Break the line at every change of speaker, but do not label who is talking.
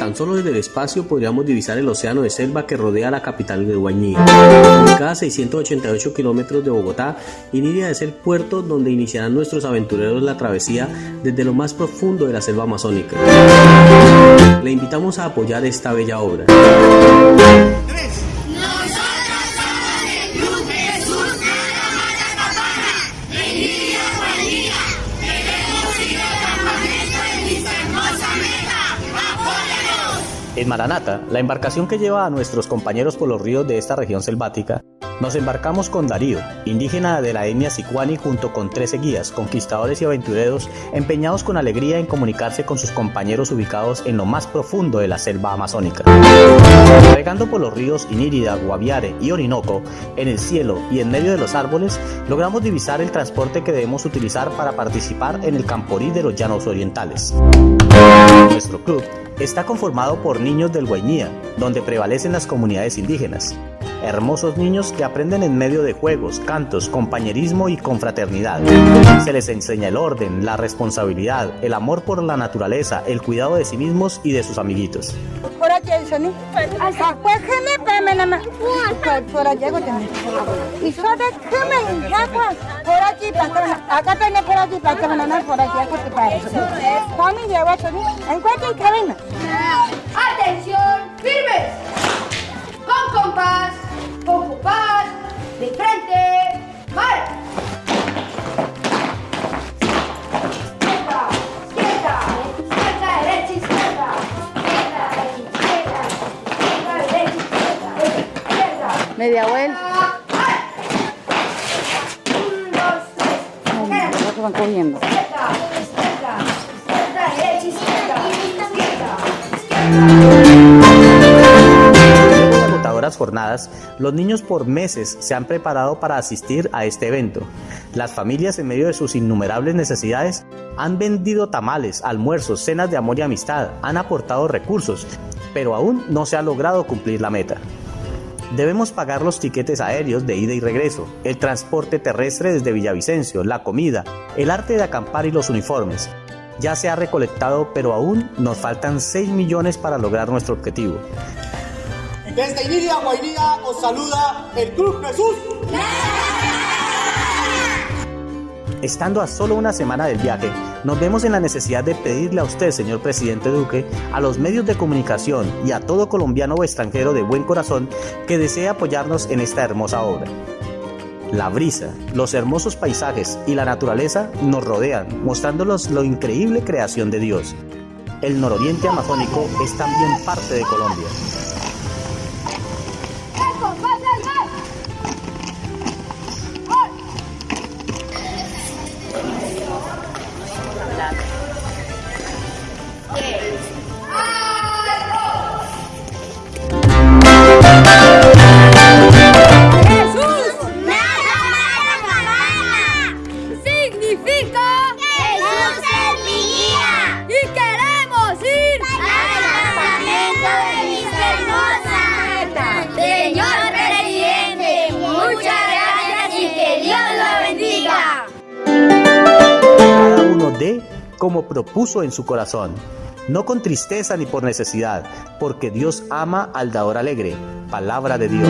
Tan solo desde el espacio podríamos divisar el océano de selva que rodea la capital de Guañí. Ubicada a 688 kilómetros de Bogotá, Iniria es el puerto donde iniciarán nuestros aventureros la travesía desde lo más profundo de la selva amazónica. Le invitamos a apoyar esta bella obra. En Maranata, la embarcación que lleva a nuestros compañeros por los ríos de esta región selvática, nos embarcamos con Darío, indígena de la etnia Sicuani junto con 13 guías, conquistadores y aventureros empeñados con alegría en comunicarse con sus compañeros ubicados en lo más profundo de la selva amazónica. Navegando por los ríos Inírida, Guaviare y Orinoco, en el cielo y en medio de los árboles, logramos divisar el transporte que debemos utilizar para participar en el Camporí de los Llanos Orientales. Nuestro club está conformado por niños del Guainía, donde prevalecen las comunidades indígenas. Hermosos niños que aprenden en medio de juegos, cantos, compañerismo y confraternidad. Se les enseña el orden, la responsabilidad, el amor por la naturaleza, el cuidado de sí mismos y de sus amiguitos.
¡Atención! Compás, compás, de frente, ¡mar! Izquierda, izquierda, izquierda, derecha, izquierda, izquierda, derecha, izquierda, izquierda, derecha, izquierda, izquierda.
Media vuelta.
Un, dos, tres.
Los van cogiendo.
Izquierda, izquierda, izquierda, derecha, izquierda, izquierda,
Luego jornadas, los niños por meses se han preparado para asistir a este evento. Las familias en medio de sus innumerables necesidades han vendido tamales, almuerzos, cenas de amor y amistad, han aportado recursos, pero aún no se ha logrado cumplir la meta. Debemos pagar los tiquetes aéreos de ida y regreso, el transporte terrestre desde Villavicencio, la comida, el arte de acampar y los uniformes. Ya se ha recolectado, pero aún nos faltan 6 millones para lograr nuestro objetivo.
Desde Iniria, Guainía, os saluda el Club Jesús.
Estando a solo una semana del viaje, nos vemos en la necesidad de pedirle a usted, señor presidente Duque, a los medios de comunicación y a todo colombiano o extranjero de buen corazón que desee apoyarnos en esta hermosa obra. La brisa, los hermosos paisajes y la naturaleza nos rodean, mostrándonos lo increíble creación de Dios. El nororiente amazónico es también parte de Colombia. Como propuso en su corazón, no con tristeza ni por necesidad, porque Dios ama al dador alegre. Palabra de Dios.